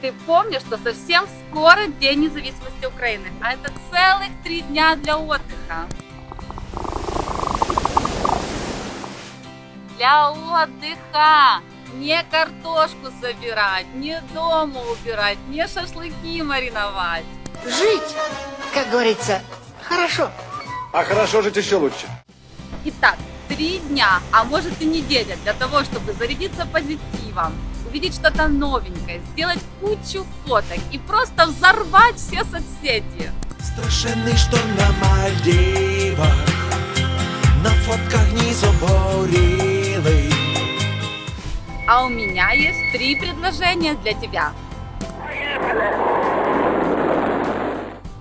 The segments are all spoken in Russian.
ты помнишь, что совсем скоро День независимости Украины, а это целых три дня для отдыха. Для отдыха! Не картошку собирать, не дома убирать, не шашлыки мариновать. Жить, как говорится, хорошо. А хорошо жить еще лучше. Итак, три дня, а может и неделя для того, чтобы зарядиться позитивом, увидеть что-то новенькое, сделать кучу фоток и просто взорвать все соцсети. Страшенний шторм на Мальдивах, на фотках не заборілий. А у меня есть три предложения для тебя.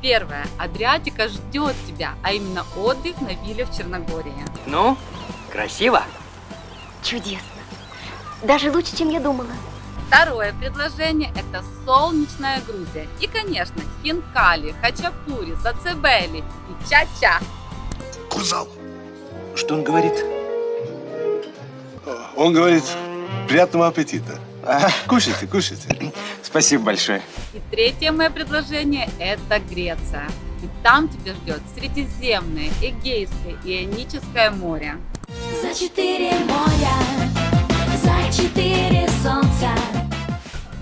Первое. Адриатика ждет тебя, а именно отдых на вилле в Черногории. Ну, красиво. Чудесно. Даже лучше, чем я думала. Второе предложение – это солнечная Грузия. И, конечно, хинкали, хачапури, зацебели и ча-ча. Кузал. Что он говорит? Он говорит, приятного аппетита. Кушайте, кушайте. Спасибо большое. И третье мое предложение – это Греция. И там тебя ждет Средиземное, Эгейское и Ионическое море. За четыре моря, за четыре солнца.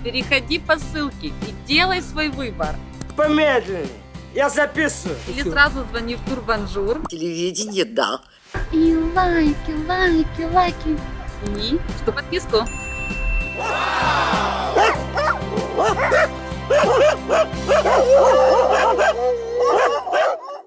Переходи по ссылке и делай свой выбор. Помедленнее. Я записываю. Или сразу звони в Турбанжур Телевидение, да. И лайки, лайки, лайки. и что подписку. Wow!